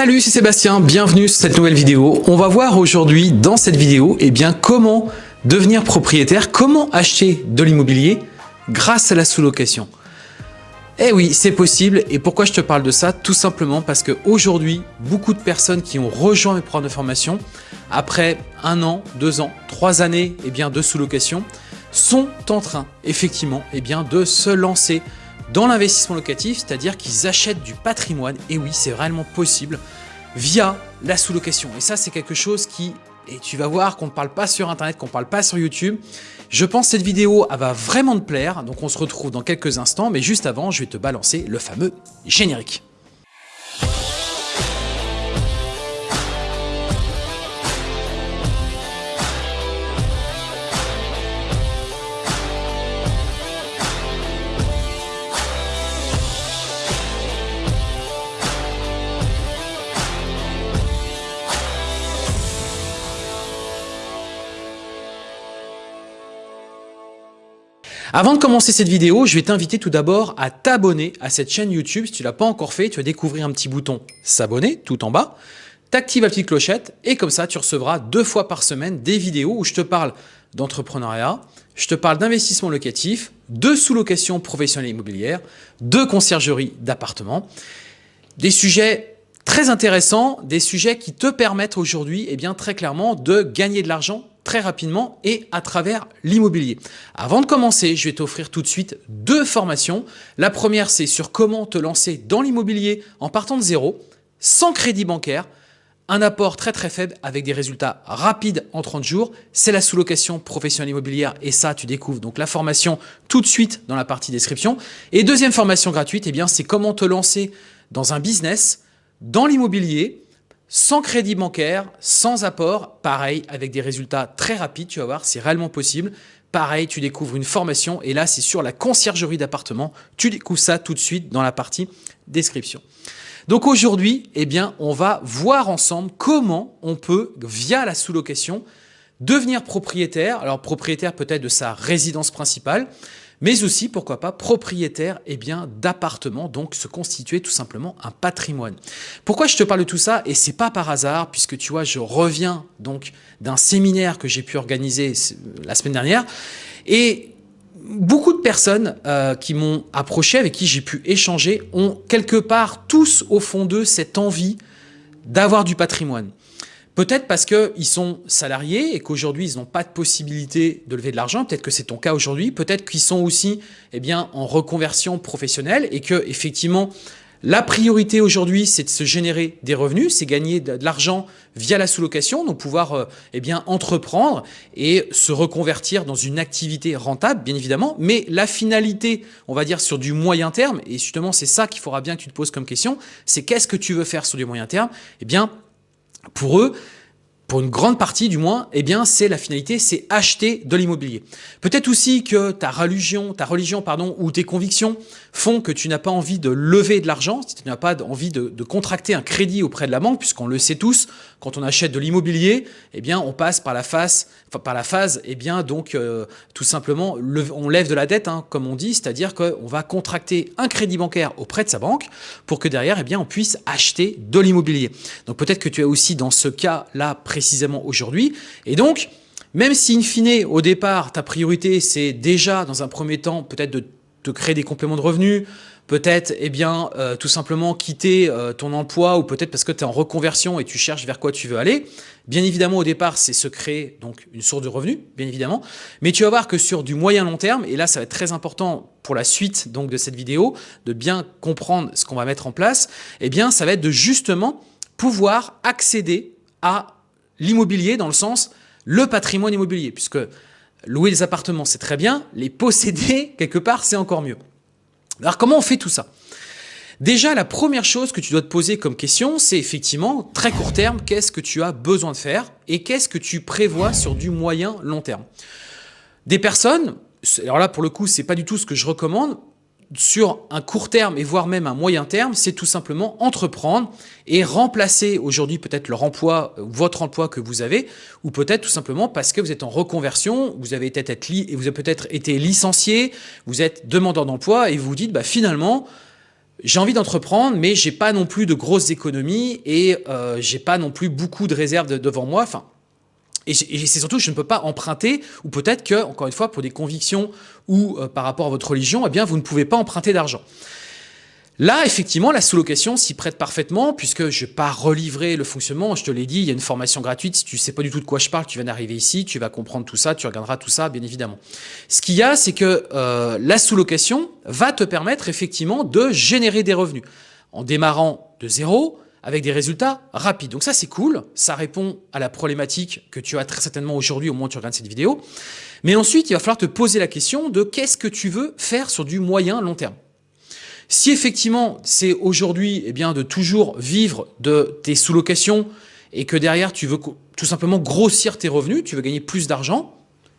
Salut, c'est Sébastien, bienvenue sur cette nouvelle vidéo. On va voir aujourd'hui dans cette vidéo eh bien, comment devenir propriétaire, comment acheter de l'immobilier grâce à la sous-location. Eh oui, c'est possible. Et pourquoi je te parle de ça? Tout simplement parce qu'aujourd'hui, beaucoup de personnes qui ont rejoint mes programmes de formation, après un an, deux ans, trois années eh bien, de sous-location, sont en train effectivement eh de se lancer dans l'investissement locatif, c'est-à-dire qu'ils achètent du patrimoine, et oui, c'est réellement possible, via la sous-location. Et ça, c'est quelque chose qui, et tu vas voir qu'on ne parle pas sur Internet, qu'on ne parle pas sur YouTube. Je pense que cette vidéo va vraiment te plaire, donc on se retrouve dans quelques instants, mais juste avant, je vais te balancer le fameux générique. Avant de commencer cette vidéo, je vais t'inviter tout d'abord à t'abonner à cette chaîne YouTube. Si tu ne l'as pas encore fait, tu vas découvrir un petit bouton s'abonner tout en bas. T'actives la petite clochette et comme ça, tu recevras deux fois par semaine des vidéos où je te parle d'entrepreneuriat, je te parle d'investissement locatif, de sous-location professionnelle immobilière, de conciergerie d'appartements, des sujets très intéressants, des sujets qui te permettent aujourd'hui eh bien très clairement de gagner de l'argent très rapidement et à travers l'immobilier. Avant de commencer, je vais t'offrir tout de suite deux formations. La première, c'est sur comment te lancer dans l'immobilier en partant de zéro, sans crédit bancaire, un apport très très faible avec des résultats rapides en 30 jours. C'est la sous-location professionnelle immobilière et ça, tu découvres donc la formation tout de suite dans la partie description. Et deuxième formation gratuite, eh bien, c'est comment te lancer dans un business, dans l'immobilier, sans crédit bancaire, sans apport, pareil, avec des résultats très rapides, tu vas voir, c'est réellement possible. Pareil, tu découvres une formation et là, c'est sur la conciergerie d'appartement. Tu découvres ça tout de suite dans la partie description. Donc aujourd'hui, eh bien, on va voir ensemble comment on peut, via la sous-location, devenir propriétaire. Alors propriétaire peut-être de sa résidence principale, mais aussi, pourquoi pas, propriétaire eh bien d'appartements, donc se constituer tout simplement un patrimoine. Pourquoi je te parle de tout ça? Et c'est pas par hasard, puisque tu vois, je reviens donc d'un séminaire que j'ai pu organiser la semaine dernière, et beaucoup de personnes euh, qui m'ont approché, avec qui j'ai pu échanger, ont quelque part tous au fond d'eux cette envie d'avoir du patrimoine. Peut-être parce qu'ils sont salariés et qu'aujourd'hui, ils n'ont pas de possibilité de lever de l'argent. Peut-être que c'est ton cas aujourd'hui. Peut-être qu'ils sont aussi eh en reconversion professionnelle et que effectivement, la priorité aujourd'hui, c'est de se générer des revenus, c'est gagner de l'argent via la sous-location, donc pouvoir euh, eh entreprendre et se reconvertir dans une activité rentable, bien évidemment. Mais la finalité, on va dire sur du moyen terme, et justement c'est ça qu'il faudra bien que tu te poses comme question, c'est qu'est-ce que tu veux faire sur du moyen terme? Eh bien, pour eux, pour une grande partie du moins, eh bien c'est la finalité, c'est acheter de l'immobilier. Peut-être aussi que ta religion, ta religion pardon, ou tes convictions font que tu n'as pas envie de lever de l'argent, si tu n'as pas envie de, contracter un crédit auprès de la banque, puisqu'on le sait tous, quand on achète de l'immobilier, eh bien on passe par la phase, enfin, par la phase, eh bien donc euh, tout simplement on lève de la dette, hein, comme on dit, c'est-à-dire qu'on va contracter un crédit bancaire auprès de sa banque pour que derrière, eh bien on puisse acheter de l'immobilier. Donc peut-être que tu es aussi dans ce cas-là précisément aujourd'hui. Et donc, même si in fine, au départ, ta priorité, c'est déjà, dans un premier temps, peut-être de te créer des compléments de revenus, peut-être eh bien euh, tout simplement quitter euh, ton emploi ou peut-être parce que tu es en reconversion et tu cherches vers quoi tu veux aller. Bien évidemment, au départ, c'est se créer donc une source de revenus, bien évidemment. Mais tu vas voir que sur du moyen long terme, et là, ça va être très important pour la suite donc de cette vidéo, de bien comprendre ce qu'on va mettre en place, eh bien, ça va être de justement pouvoir accéder à l'immobilier dans le sens le patrimoine immobilier, puisque louer des appartements, c'est très bien, les posséder quelque part, c'est encore mieux. Alors comment on fait tout ça? Déjà, la première chose que tu dois te poser comme question, c'est effectivement, très court terme, qu'est-ce que tu as besoin de faire et qu'est-ce que tu prévois sur du moyen long terme? Des personnes, alors là pour le coup, c'est pas du tout ce que je recommande, sur un court terme et voire même un moyen terme, c'est tout simplement entreprendre et remplacer aujourd'hui peut-être leur emploi, euh, votre emploi que vous avez, ou peut-être tout simplement parce que vous êtes en reconversion, vous avez peut-être avez peut-être été licencié, vous êtes demandeur d'emploi et vous vous dites bah finalement j'ai envie d'entreprendre, mais j'ai pas non plus de grosses économies et euh, j'ai pas non plus beaucoup de réserves devant moi. Enfin, et, c'est surtout je ne peux pas emprunter, ou peut-être que, encore une fois, pour des convictions ou euh, par rapport à votre religion, eh bien, vous ne pouvez pas emprunter d'argent. Là, effectivement, la sous-location s'y prête parfaitement, puisque je ne vais pas relivrer le fonctionnement. Je te l'ai dit, il y a une formation gratuite. Si tu ne sais pas du tout de quoi je parle, tu viens d'arriver ici, tu vas comprendre tout ça, tu regarderas tout ça, bien évidemment. Ce qu'il y a, c'est que euh, la sous-location va te permettre effectivement de générer des revenus en démarrant de zéro, avec des résultats rapides. Donc ça, c'est cool. Ça répond à la problématique que tu as très certainement aujourd'hui au moment où tu regardes cette vidéo. Mais ensuite, il va falloir te poser la question de qu'est-ce que tu veux faire sur du moyen long terme. Si effectivement, c'est aujourd'hui eh bien de toujours vivre de tes sous-locations et que derrière, tu veux tout simplement grossir tes revenus, tu veux gagner plus d'argent,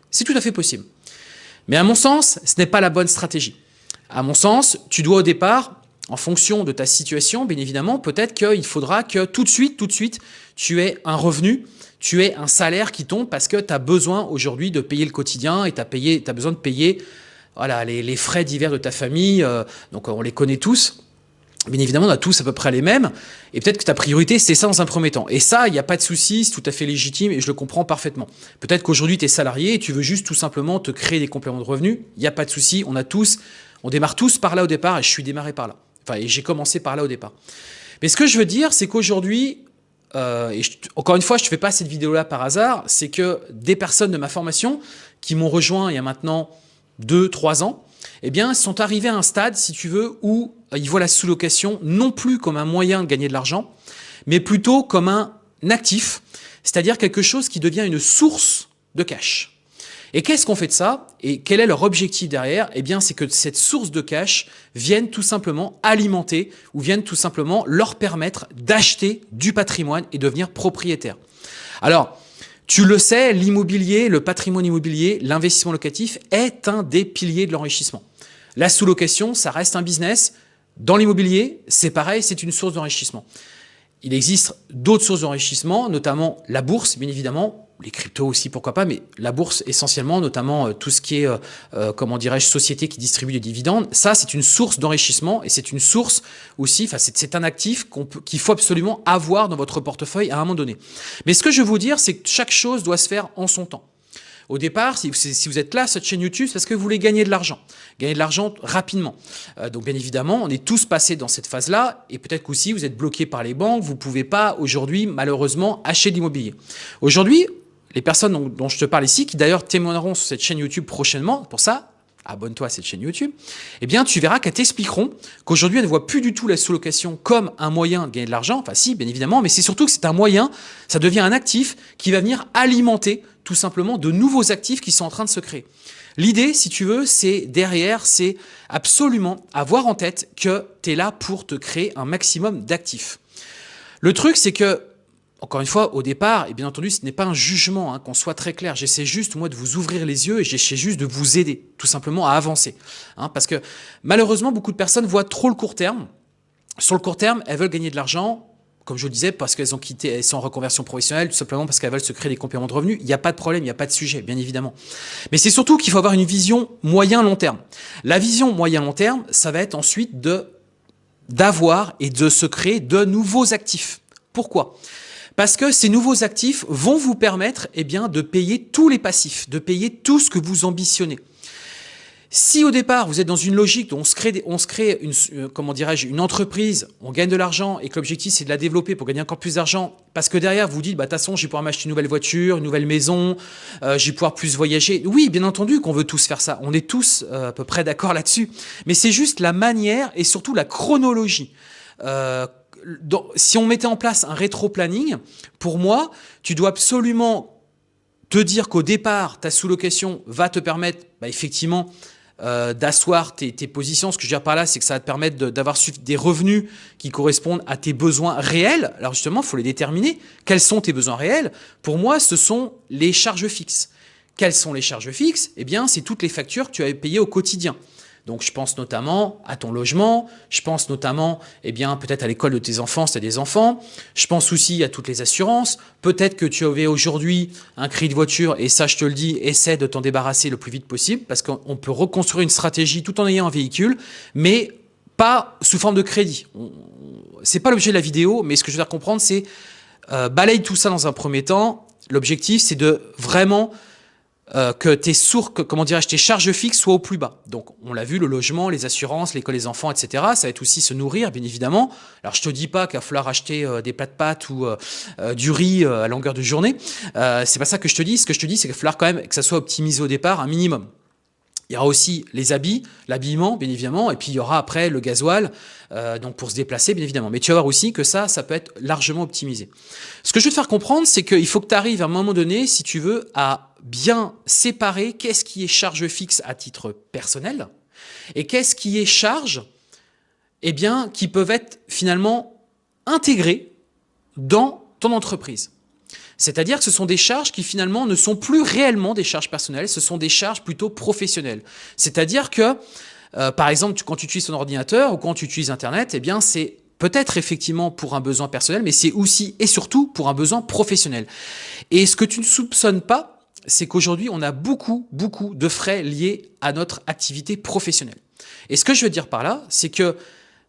c'est tout à fait possible. Mais à mon sens, ce n'est pas la bonne stratégie. À mon sens, tu dois au départ, en fonction de ta situation, bien évidemment, peut-être qu'il faudra que tout de suite, tout de suite, tu aies un revenu, tu aies un salaire qui tombe parce que tu as besoin aujourd'hui de payer le quotidien et tu as, besoin de payer voilà, les, frais divers de ta famille, euh, donc on les connaît tous. Bien évidemment, on a tous à peu près les mêmes, et peut-être que ta priorité, c'est ça dans un premier temps. Et ça, il n'y a pas de souci, c'est tout à fait légitime, et je le comprends parfaitement. Peut-être qu'aujourd'hui, tu es salarié, et tu veux juste tout simplement te créer des compléments de revenus, il n'y a pas de souci, on a tous, on démarre tous par là au départ, et je suis démarré par là. Et j'ai commencé par là au départ. Mais ce que je veux dire, c'est qu'aujourd'hui, euh, et encore une fois, je ne fais pas cette vidéo-là par hasard, c'est que des personnes de ma formation qui m'ont rejoint il y a maintenant 2, 3 ans, eh bien, sont arrivés à un stade, si tu veux, où euh, ils voient la sous-location non plus comme un moyen de gagner de l'argent, mais plutôt comme un actif, c'est-à-dire quelque chose qui devient une source de cash. Et qu'est-ce qu'on fait de ça Et quel est leur objectif derrière? Eh bien, c'est que cette source de cash vienne tout simplement alimenter ou vienne tout simplement leur permettre d'acheter du patrimoine et devenir propriétaire. Alors, tu le sais, l'immobilier, le patrimoine immobilier, l'investissement locatif est un des piliers de l'enrichissement. La sous-location, ça reste un business. Dans l'immobilier, c'est pareil, c'est une source d'enrichissement. Il existe d'autres sources d'enrichissement, notamment la bourse, bien évidemment, les cryptos aussi, pourquoi pas, mais la bourse essentiellement, notamment euh, tout ce qui est, euh, euh, comment dirais-je, société qui distribue des dividendes, ça c'est une source d'enrichissement et c'est une source aussi, enfin c'est un actif qu'il faut absolument avoir dans votre portefeuille à un moment donné. Mais ce que je veux vous dire, c'est que chaque chose doit se faire en son temps. Au départ, si, vous êtes là, cette chaîne YouTube, c'est parce que vous voulez gagner de l'argent. Gagner de l'argent rapidement. donc bien évidemment, on est tous passés dans cette phase-là, et peut-être qu'aussi vous êtes bloqué par les banques, vous ne pouvez pas aujourd'hui, malheureusement, acheter de l'immobilier. Aujourd'hui, les personnes dont, je te parle ici, qui d'ailleurs témoigneront sur cette chaîne YouTube prochainement, pour ça, abonne-toi à cette chaîne YouTube, eh bien, tu verras qu'elles t'expliqueront qu'aujourd'hui, elles ne voient plus du tout la sous-location comme un moyen de gagner de l'argent. Enfin, si, bien évidemment, mais c'est surtout que c'est un moyen, ça devient un actif qui va venir alimenter tout simplement de nouveaux actifs qui sont en train de se créer. L'idée, si tu veux, c'est derrière, c'est absolument avoir en tête que tu es là pour te créer un maximum d'actifs. Le truc, c'est que encore une fois, au départ, et bien entendu, ce n'est pas un jugement, hein, qu'on soit très clair. J'essaie juste, moi, de vous ouvrir les yeux et j'essaie juste de vous aider, tout simplement, à avancer. Hein, parce que malheureusement, beaucoup de personnes voient trop le court terme. Sur le court terme, elles veulent gagner de l'argent, comme je le disais, parce qu'elles ont quitté, elles sont en reconversion professionnelle, tout simplement parce qu'elles veulent se créer des compléments de revenus. Il n'y a pas de problème, il n'y a pas de sujet, bien évidemment. Mais c'est surtout qu'il faut avoir une vision moyen-long terme. La vision moyen-long terme, ça va être ensuite de d'avoir et de se créer de nouveaux actifs. Pourquoi? Parce que ces nouveaux actifs vont vous permettre eh bien, de payer tous les passifs, de payer tout ce que vous ambitionnez. Si au départ, vous êtes dans une logique où on se crée, on se crée une, euh, comment dirais-je, une entreprise, on gagne de l'argent et que l'objectif c'est de la développer pour gagner encore plus d'argent, parce que derrière vous dites, bah, de toute façon, je vais pouvoir m'acheter une nouvelle voiture, une nouvelle maison, euh, je vais pouvoir plus voyager. Oui, bien entendu qu'on veut tous faire ça. On est tous euh, à peu près d'accord là-dessus. Mais c'est juste la manière et surtout la chronologie. Si on mettait en place un rétro-planning, pour moi, tu dois absolument te dire qu'au départ, ta sous-location va te permettre bah, effectivement euh, d'asseoir tes, positions. Ce que je veux dire par là, c'est que ça va te permettre d'avoir des revenus qui correspondent à tes besoins réels. Alors justement, il faut les déterminer. Quels sont tes besoins réels? Pour moi, ce sont les charges fixes. Quelles sont les charges fixes? Eh bien, c'est toutes les factures que tu as payées au quotidien. Donc je pense notamment à ton logement, je pense notamment eh bien peut-être à l'école de tes enfants si tu des enfants, je pense aussi à toutes les assurances, peut-être que tu avais aujourd'hui un cri de voiture et ça je te le dis, essaie de t'en débarrasser le plus vite possible parce qu'on peut reconstruire une stratégie tout en ayant un véhicule, mais pas sous forme de crédit. C'est pas l'objet de la vidéo, mais ce que je veux faire comprendre, c'est euh, balaye tout ça dans un premier temps. L'objectif, c'est de vraiment euh, que tes sources, comment dirais-je, tes charges fixes soient au plus bas. Donc, on l'a vu, le logement, les assurances, l'école des enfants, etc. Ça va être aussi se nourrir, bien évidemment. Alors, je te dis pas qu'il va falloir acheter euh, des plats de pâtes ou euh, du riz à longueur de journée. c'est pas ça que je te dis. Ce que je te dis, c'est qu'il va falloir quand même que ça soit optimisé au départ, un minimum. Il y aura aussi les habits, l'habillement, bien évidemment, et puis il y aura après le gasoil, euh, donc pour se déplacer, bien évidemment. Mais tu vas voir aussi que ça, ça peut être largement optimisé. Ce que je veux te faire comprendre, c'est qu'il faut que tu arrives à un moment donné, si tu veux, à bien séparer qu'est-ce qui est charge fixe à titre personnel et qu'est-ce qui est charge, eh bien, qui peuvent être finalement intégrées dans ton entreprise. C'est-à-dire que ce sont des charges qui finalement ne sont plus réellement des charges personnelles, ce sont des charges plutôt professionnelles. C'est-à-dire que, euh, par exemple, quand tu utilises ton ordinateur ou quand tu utilises Internet, eh bien c'est peut-être effectivement pour un besoin personnel, mais c'est aussi et surtout pour un besoin professionnel. Et ce que tu ne soupçonnes pas, c'est qu'aujourd'hui, on a beaucoup, beaucoup de frais liés à notre activité professionnelle. Et ce que je veux dire par là, c'est que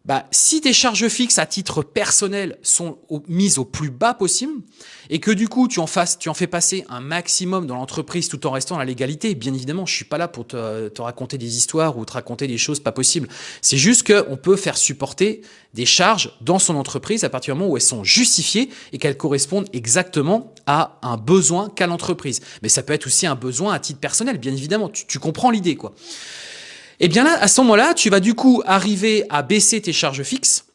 bah, si tes charges fixes à titre personnel sont mises au plus bas possible et que du coup tu en, fasses, tu en fais passer un maximum dans l'entreprise tout en restant à la légalité, bien évidemment, je suis pas là pour te, te, raconter des histoires ou te raconter des choses pas possibles. C'est juste qu'on peut faire supporter des charges dans son entreprise à partir du moment où elles sont justifiées et qu'elles correspondent exactement à un besoin qu'a l'entreprise. Mais ça peut être aussi un besoin à titre personnel, bien évidemment. Tu, tu comprends l'idée, quoi. Et eh bien là, à ce moment-là, tu vas du coup arriver à baisser tes charges fixes,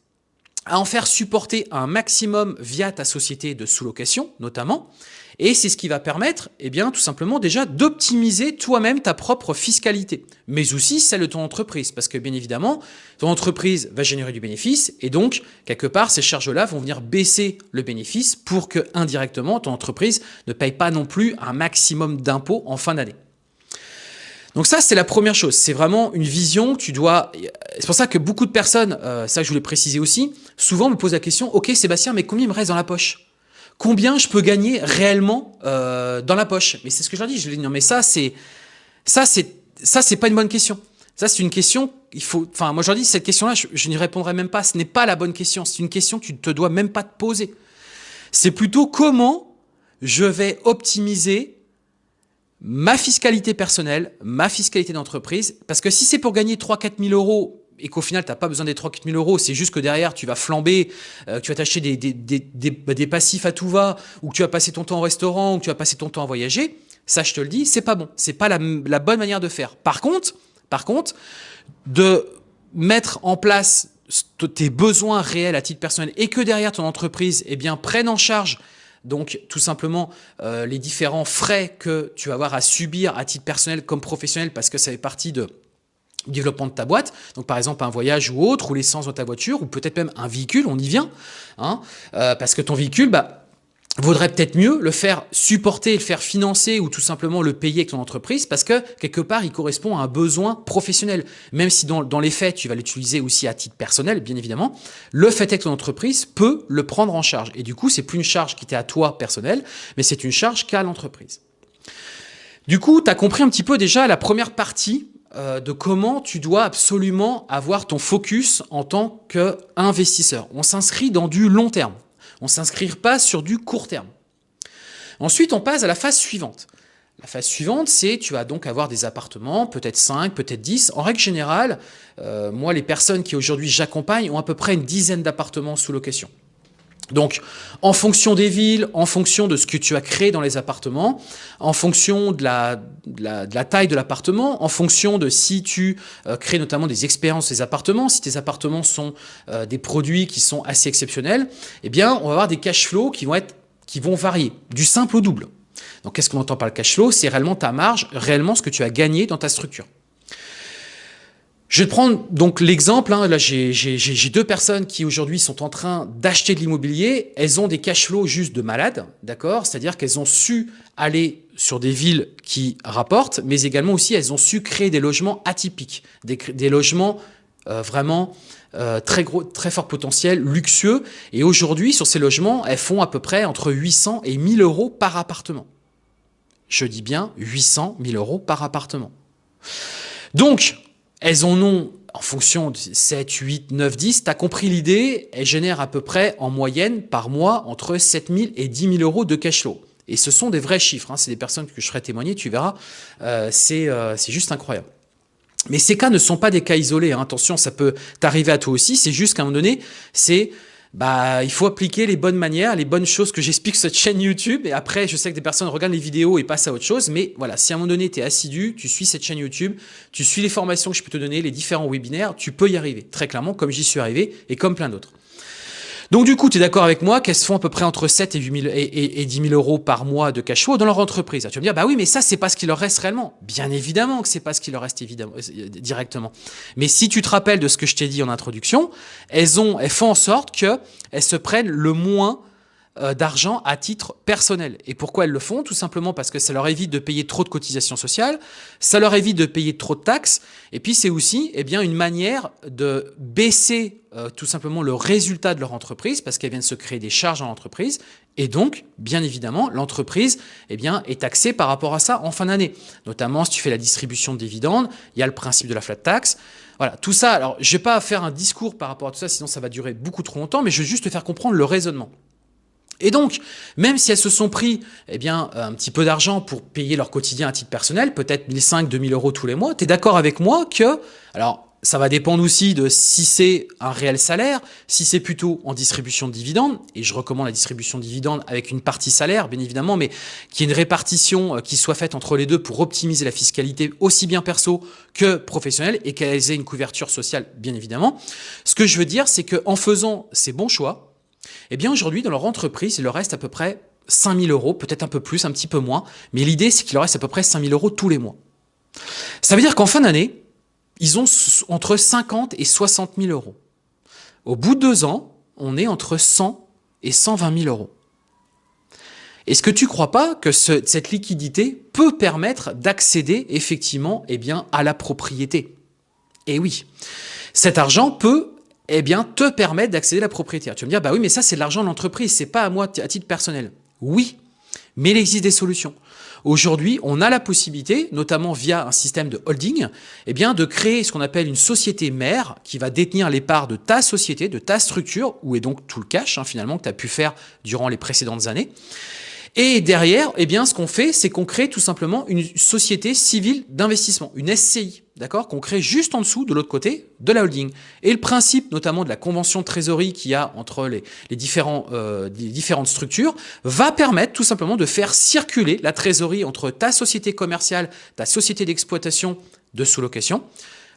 à en faire supporter un maximum via ta société de sous-location, notamment. Et c'est ce qui va permettre, eh bien, tout simplement déjà d'optimiser toi-même ta propre fiscalité, mais aussi celle de ton entreprise, parce que bien évidemment, ton entreprise va générer du bénéfice, et donc, quelque part, ces charges-là vont venir baisser le bénéfice pour que, indirectement, ton entreprise ne paye pas non plus un maximum d'impôts en fin d'année. Donc ça, c'est la première chose. C'est vraiment une vision tu dois... C'est pour ça que beaucoup de personnes, euh, ça je voulais préciser aussi, souvent me posent la question, ok Sébastien, mais combien il me reste dans la poche? Combien je peux gagner réellement euh, dans la poche? Mais c'est ce que je leur dis. Je leur dis, non mais ça, c'est ça, c'est ça, c'est pas une bonne question. Ça, c'est une question, il faut, enfin, moi je leur dis, cette question-là, je, je n'y répondrai même pas. Ce n'est pas la bonne question. C'est une question que tu ne te dois même pas te poser. C'est plutôt comment je vais optimiser ma fiscalité personnelle, ma fiscalité d'entreprise, parce que si c'est pour gagner 3-4 000 euros et qu'au final, tu n'as pas besoin des 3-4 000 euros, c'est juste que derrière, tu vas flamber, euh, tu vas t'acheter des, des, des, bah, des, passifs à tout va, ou que tu vas passer ton temps au restaurant, ou que tu vas passer ton temps à voyager, ça, je te le dis, c'est pas bon. C'est pas la, la, bonne manière de faire. Par contre, par contre, de mettre en place tes besoins réels à titre personnel et que derrière ton entreprise eh bien, prenne en charge donc tout simplement euh, les différents frais que tu vas avoir à subir à titre personnel comme professionnel parce que ça fait partie de développement de ta boîte, donc par exemple un voyage ou autre, ou l'essence de ta voiture, ou peut-être même un véhicule, on y vient, hein, euh, parce que ton véhicule, bah, vaudrait peut-être mieux le faire supporter, le faire financer ou tout simplement le payer avec ton entreprise parce que quelque part il correspond à un besoin professionnel. Même si dans, dans les faits tu vas l'utiliser aussi à titre personnel bien évidemment, le fait est que ton entreprise peut le prendre en charge et du coup c'est plus une charge qui était à toi personnel mais c'est une charge qu'a l'entreprise. Du coup tu as compris un petit peu déjà la première partie euh, de comment tu dois absolument avoir ton focus en tant qu'investisseur. On s'inscrit dans du long terme. On s'inscrire pas sur du court terme. Ensuite, on passe à la phase suivante. La phase suivante, c'est tu vas donc avoir des appartements, peut-être 5, peut-être 10. En règle générale, euh, moi, les personnes qui aujourd'hui j'accompagne ont à peu près une dizaine d'appartements sous location. Donc, en fonction des villes, en fonction de ce que tu as créé dans les appartements, en fonction de la, taille de l'appartement, en fonction de si tu euh, crées notamment des expériences des appartements, si tes appartements sont euh, des produits qui sont assez exceptionnels, eh bien, on va avoir des cash flows qui vont, être, qui vont varier, du simple au double. Donc, qu'est-ce qu'on entend par le cash flow? C'est réellement ta marge, réellement ce que tu as gagné dans ta structure. Je vais prendre donc l'exemple, hein, là j'ai deux personnes qui aujourd'hui sont en train d'acheter de l'immobilier, elles ont des cash flows juste de malades, d'accord? C'est-à-dire qu'elles ont su aller sur des villes qui rapportent, mais également aussi elles ont su créer des logements atypiques, des, logements euh, vraiment euh, très gros, très fort potentiel, luxueux, et aujourd'hui sur ces logements, elles font à peu près entre 800 et 1000 euros par appartement. Je dis bien 800 1000 euros par appartement. Donc, elles en ont en fonction de 7, 8, 9, 10, tu compris l'idée, elle génère à peu près en moyenne par mois entre 7 000 et 10 000 euros de cash flow. Et ce sont des vrais chiffres, hein. c'est des personnes que je ferai témoigner, tu verras, euh, euh, c'est juste incroyable. Mais ces cas ne sont pas des cas isolés, hein. attention, ça peut t'arriver à toi aussi, c'est juste qu'à un moment donné, c'est bah, il faut appliquer les bonnes manières, les bonnes choses que j'explique sur cette chaîne YouTube. Et après, je sais que des personnes regardent les vidéos et passent à autre chose. Mais voilà, si à un moment donné, tu es assidu, tu suis cette chaîne YouTube, tu suis les formations que je peux te donner, les différents webinaires, tu peux y arriver. Très clairement, comme j'y suis arrivé et comme plein d'autres. Donc du coup, tu es d'accord avec moi qu'elles se font à peu près entre 7 et, 8 000, et, 10 000 euros par mois de cash flow dans leur entreprise. tu vas me dire, bah oui, mais ça, c'est pas ce qui leur reste réellement. Bien évidemment que c'est pas ce qui leur reste évidemment, euh, directement. Mais si tu te rappelles de ce que je t'ai dit en introduction, elles, ont, elles font en sorte qu'elles se prennent le moins euh, d'argent à titre personnel. Et pourquoi elles le font? Tout simplement parce que ça leur évite de payer trop de cotisations sociales, ça leur évite de payer trop de taxes, et puis c'est aussi eh bien, une manière de baisser euh, tout simplement le résultat de leur entreprise, parce qu'elles viennent se créer des charges dans l'entreprise, et donc, bien évidemment, l'entreprise eh bien, est taxée par rapport à ça en fin d'année. Notamment, si tu fais la distribution de dividendes, il y a le principe de la flat tax. Voilà, tout ça, alors je ne vais pas faire un discours par rapport à tout ça, sinon ça va durer beaucoup trop longtemps, mais je veux juste te faire comprendre le raisonnement. Et donc, même si elles se sont pris eh bien, un petit peu d'argent pour payer leur quotidien à titre personnel, peut-être 1500, 2000 euros tous les mois, tu es d'accord avec moi que, alors ça va dépendre aussi de si c'est un réel salaire, si c'est plutôt en distribution de dividendes, et je recommande la distribution de dividendes avec une partie salaire, bien évidemment, mais qu'il y ait une répartition euh, qui soit faite entre les deux pour optimiser la fiscalité aussi bien perso que professionnelle et qu'elles aient une couverture sociale, bien évidemment. Ce que je veux dire, c'est qu'en faisant ces bons choix, eh bien aujourd'hui, dans leur entreprise, il leur reste à peu près 5 000 euros, peut-être un peu plus, un petit peu moins, mais l'idée c'est qu'il leur reste à peu près 5 000 euros tous les mois. Ça veut dire qu'en fin d'année, ils ont entre 50 et 60 000 euros. Au bout de deux ans, on est entre 100 et 120 000 euros. Est-ce que tu ne crois pas que cette liquidité peut permettre d'accéder effectivement eh bien, à la propriété? Eh oui, cet argent peut eh bien, te permettre d'accéder à la propriété. Tu vas me dire, bah oui, mais ça, c'est l'argent de l'entreprise, c'est pas à moi à titre personnel. Oui, mais il existe des solutions. Aujourd'hui, on a la possibilité, notamment via un système de holding, eh bien, de créer ce qu'on appelle une société mère qui va détenir les parts de ta société, de ta structure, où est donc tout le cash, hein, finalement, que tu as pu faire durant les précédentes années. Et derrière, eh bien, ce qu'on fait, c'est qu'on crée tout simplement une société civile d'investissement, une SCI, d'accord, qu'on crée juste en dessous, de l'autre côté, de la holding. Et le principe, notamment de la convention de trésorerie qu'il y a entre les, euh, les différentes structures, va permettre tout simplement de faire circuler la trésorerie entre ta société commerciale, ta société d'exploitation de sous-location.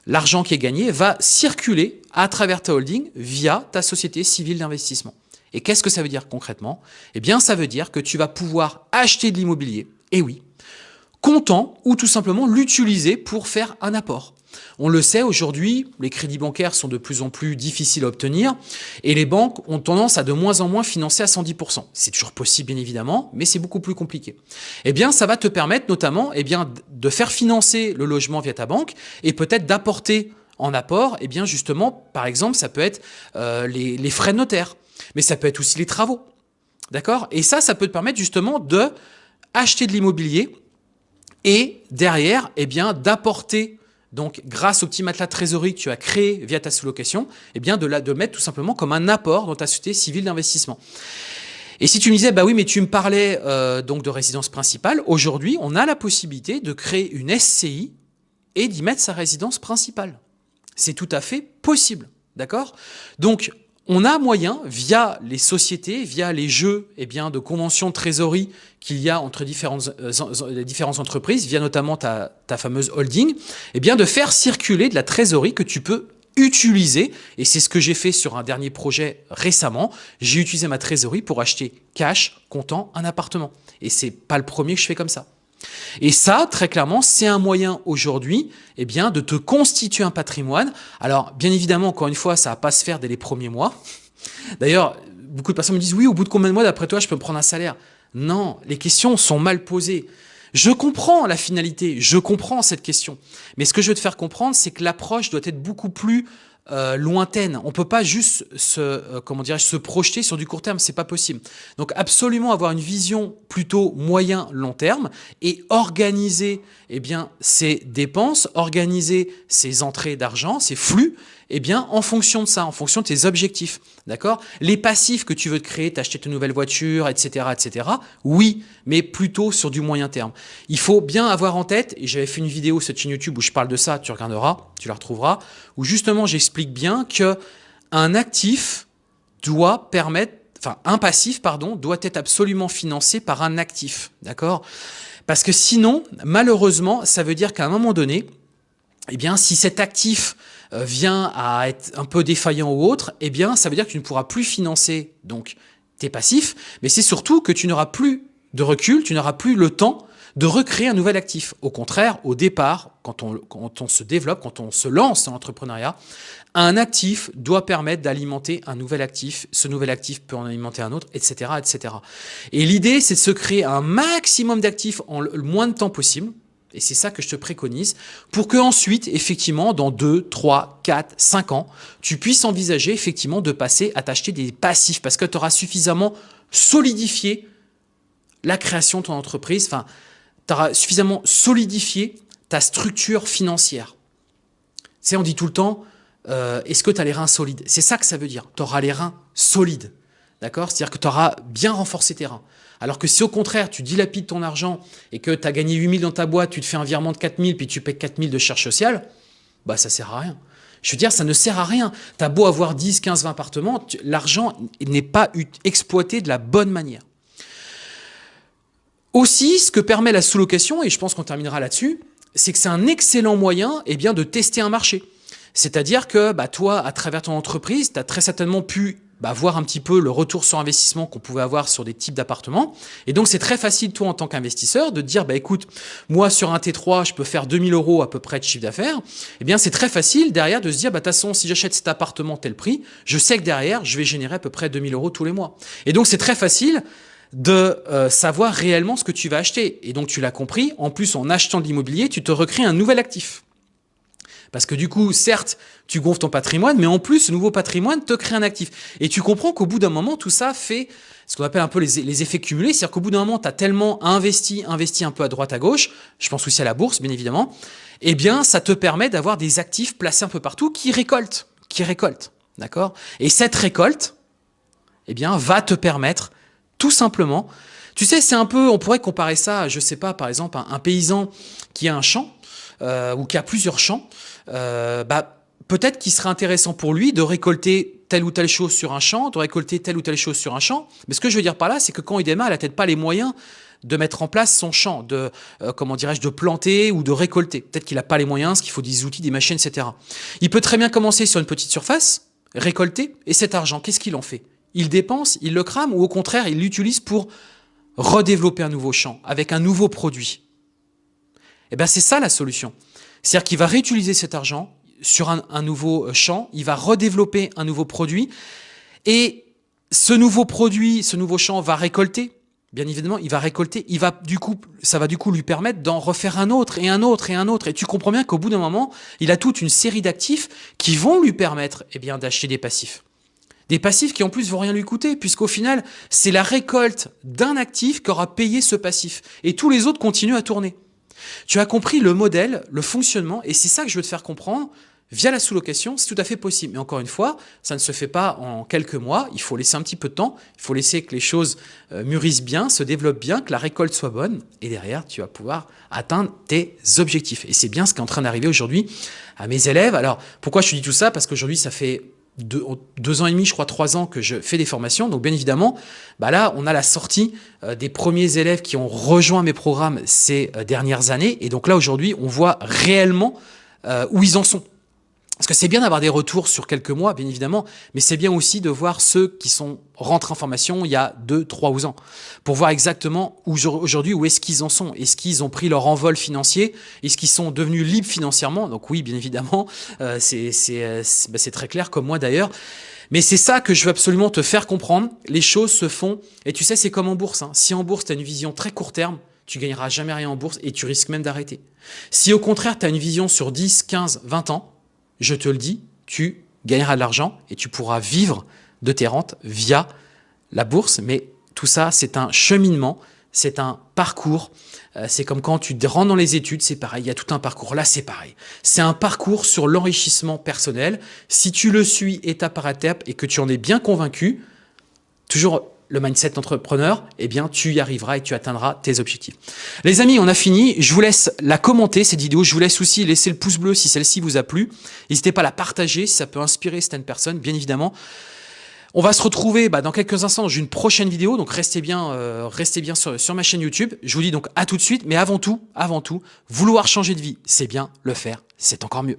L'argent qui est gagné va circuler à travers ta holding via ta société civile d'investissement. Et qu'est-ce que ça veut dire concrètement? Eh bien, ça veut dire que tu vas pouvoir acheter de l'immobilier, et oui, comptant ou tout simplement l'utiliser pour faire un apport. On le sait aujourd'hui, les crédits bancaires sont de plus en plus difficiles à obtenir et les banques ont tendance à de moins en moins financer à 110%. C'est toujours possible bien évidemment, mais c'est beaucoup plus compliqué. Eh bien, ça va te permettre notamment eh bien, de faire financer le logement via ta banque et peut-être d'apporter en apport, eh bien justement, par exemple, ça peut être euh, les, les frais de notaire, mais ça peut être aussi les travaux. D'accord? Et ça, ça peut te permettre justement de acheter de l'immobilier et derrière, eh bien, d'apporter donc grâce au petit matelas trésorerie que tu as créé via ta sous-location, eh bien de, mettre tout simplement comme un apport dans ta société civile d'investissement. Et si tu me disais, bah oui, mais tu me parlais euh, donc de résidence principale, aujourd'hui, on a la possibilité de créer une SCI et d'y mettre sa résidence principale. C'est tout à fait possible, d'accord? Donc, on a moyen, via les sociétés, via les jeux eh bien, de conventions de trésorerie qu'il y a entre différentes, euh, différentes entreprises, via notamment ta, fameuse holding, eh bien, de faire circuler de la trésorerie que tu peux utiliser, et c'est ce que j'ai fait sur un dernier projet récemment, j'ai utilisé ma trésorerie pour acheter cash, comptant, un appartement. Et c'est pas le premier que je fais comme ça. Et ça, très clairement, c'est un moyen aujourd'hui eh bien, de te constituer un patrimoine. Alors, bien évidemment, encore une fois, ça va pas se faire dès les premiers mois. D'ailleurs, beaucoup de personnes me disent, oui, au bout de combien de mois, d'après toi, je peux me prendre un salaire? Non, les questions sont mal posées. Je comprends la finalité, je comprends cette question. Mais ce que je veux te faire comprendre, c'est que l'approche doit être beaucoup plus euh, lointaine. On peut pas juste se, euh, comment se projeter sur du court terme, c'est pas possible. Donc absolument avoir une vision plutôt moyen long terme et organiser eh bien ses dépenses, organiser ses entrées d'argent, ses flux eh bien, en fonction de ça, en fonction de tes objectifs, d'accord? Les passifs que tu veux créer, t'acheter ta nouvelle voiture, etc., etc., oui, mais plutôt sur du moyen terme. Il faut bien avoir en tête, et j'avais fait une vidéo sur cette chaîne YouTube où je parle de ça, tu regarderas, tu la retrouveras, où justement j'explique bien que un actif doit permettre, enfin, un passif, pardon, doit être absolument financé par un actif, d'accord? Parce que sinon, malheureusement, ça veut dire qu'à un moment donné, eh si cet actif euh, vient à être un peu défaillant ou autre, eh bien, ça veut dire que tu ne pourras plus financer donc tes passifs, mais c'est surtout que tu n'auras plus de recul, tu n'auras plus le temps de recréer un nouvel actif. Au contraire, au départ, quand on se développe, quand on se lance dans l'entrepreneuriat, un actif doit permettre d'alimenter un nouvel actif. Ce nouvel actif peut en alimenter un autre, etc. etc. Et l'idée, c'est de se créer un maximum d'actifs en le moins de temps possible. Et c'est ça que je te préconise, pour que ensuite, effectivement, dans 2, 3, 4, 5 ans, tu puisses envisager effectivement de passer à t'acheter des passifs, parce que tu auras suffisamment solidifié la création de ton entreprise, enfin, tu auras suffisamment solidifié ta structure financière. Tu sais, on dit tout le temps, euh, est-ce que tu as les reins solides? C'est ça que ça veut dire, tu auras les reins solides. D'accord? C'est-à-dire que tu auras bien renforcé tes reins. Alors que si au contraire, tu dilapides ton argent et que tu as gagné 8000 dans ta boîte, tu te fais un virement de 4000 puis tu payes 4000 de charges sociales, bah ça sert à rien. Je veux dire, ça ne sert à rien. Tu as beau avoir 10, 15, 20 appartements, l'argent n'est pas exploité de la bonne manière. Aussi, ce que permet la sous-location, et je pense qu'on terminera là-dessus, c'est que c'est un excellent moyen eh bien, de tester un marché. C'est-à-dire que bah, toi, à travers ton entreprise, tu as très certainement pu bah, voir un petit peu le retour sur investissement qu'on pouvait avoir sur des types d'appartements. Et donc, c'est très facile, toi, en tant qu'investisseur, de dire, bah, écoute, moi, sur un T3, je peux faire 2000 euros à peu près de chiffre d'affaires. Eh bien, c'est très facile, derrière, de se dire, bah, de toute façon, si j'achète cet appartement tel prix, je sais que derrière, je vais générer à peu près 2000 euros tous les mois. Et donc, c'est très facile de euh, savoir réellement ce que tu vas acheter. Et donc, tu l'as compris, en plus, en achetant de l'immobilier, tu te recrées un nouvel actif. Parce que du coup, certes, tu gonfles ton patrimoine, mais en plus, ce nouveau patrimoine te crée un actif. Et tu comprends qu'au bout d'un moment, tout ça fait ce qu'on appelle un peu les, effets cumulés. C'est-à-dire qu'au bout d'un moment, tu as tellement investi, investi un peu à droite, à gauche, je pense aussi à la bourse, bien évidemment, eh bien, ça te permet d'avoir des actifs placés un peu partout qui récoltent, qui récoltent. D'accord? Et cette récolte, eh bien, va te permettre tout simplement tu sais, c'est un peu, on pourrait comparer ça, je sais pas, par exemple, un, un paysan qui a un champ, euh, ou qui a plusieurs champs, euh, bah, peut-être qu'il serait intéressant pour lui de récolter telle ou telle chose sur un champ, de récolter telle ou telle chose sur un champ. Mais ce que je veux dire par là, c'est que quand il démarre, il n'a peut-être pas les moyens de mettre en place son champ, de euh, comment dirais-je, de planter ou de récolter. Peut-être qu'il n'a pas les moyens, parce qu'il faut des outils, des machines, etc. Il peut très bien commencer sur une petite surface, récolter, et cet argent, qu'est-ce qu'il en fait? Il dépense, il le crame, ou au contraire, il l'utilise pour redévelopper un nouveau champ, avec un nouveau produit. Eh bien, c'est ça la solution. C'est-à-dire qu'il va réutiliser cet argent sur un, nouveau euh, champ, il va redévelopper un nouveau produit, et ce nouveau produit, ce nouveau champ va récolter, bien évidemment, il va récolter, il va du coup, ça va du coup lui permettre d'en refaire un autre, et un autre, et un autre, et tu comprends bien qu'au bout d'un moment, il a toute une série d'actifs qui vont lui permettre eh bien d'acheter des passifs. Des passifs qui en plus vont rien lui coûter, puisqu'au final, c'est la récolte d'un actif qui aura payé ce passif, et tous les autres continuent à tourner. Tu as compris le modèle, le fonctionnement, et c'est ça que je veux te faire comprendre. Via la sous-location, c'est tout à fait possible. Mais encore une fois, ça ne se fait pas en quelques mois. Il faut laisser un petit peu de temps. Il faut laisser que les choses euh, mûrissent bien, se développent bien, que la récolte soit bonne. Et derrière, tu vas pouvoir atteindre tes objectifs. Et c'est bien ce qui est en train d'arriver aujourd'hui à mes élèves. Alors, pourquoi je te dis tout ça? Parce qu'aujourd'hui, ça fait deux, ans et demi, je crois trois ans que je fais des formations. Donc bien évidemment, bah là, on a la sortie euh, des premiers élèves qui ont rejoint mes programmes ces euh, dernières années. Et donc là, aujourd'hui, on voit réellement euh, où ils en sont. Parce que c'est bien d'avoir des retours sur quelques mois, bien évidemment, mais c'est bien aussi de voir ceux qui sont rentrés en formation il y a deux, trois ans, pour voir exactement aujourd'hui où est-ce qu'ils en sont. Est-ce qu'ils ont pris leur envol financier? Est-ce qu'ils sont devenus libres financièrement? Donc oui, bien évidemment, euh, euh, bah, c'est très clair, comme moi d'ailleurs. Mais c'est ça que je veux absolument te faire comprendre. Les choses se font, et tu sais, c'est comme en bourse. Hein. Si en bourse, tu as une vision très court terme, tu gagneras jamais rien en bourse et tu risques même d'arrêter. Si au contraire, tu as une vision sur 10, 15, 20 ans, je te le dis, tu gagneras de l'argent et tu pourras vivre de tes rentes via la bourse. Mais tout ça, c'est un cheminement, c'est un parcours. Euh, c'est comme quand tu rentres dans les études, c'est pareil, il y a tout un parcours. Là, c'est pareil. C'est un parcours sur l'enrichissement personnel. Si tu le suis étape par étape et que tu en es bien convaincu, toujours le mindset entrepreneur, eh bien, tu y arriveras et tu atteindras tes objectifs. Les amis, on a fini. Je vous laisse la commenter, cette vidéo. Je vous laisse aussi laisser le pouce bleu si celle-ci vous a plu. N'hésitez pas à la partager si ça peut inspirer certaines personnes, bien évidemment. On va se retrouver bah, dans quelques instants dans une prochaine vidéo, donc restez bien, euh, restez bien sur, sur ma chaîne YouTube. Je vous dis donc à tout de suite, mais avant tout, avant tout, vouloir changer de vie, c'est bien, le faire, c'est encore mieux.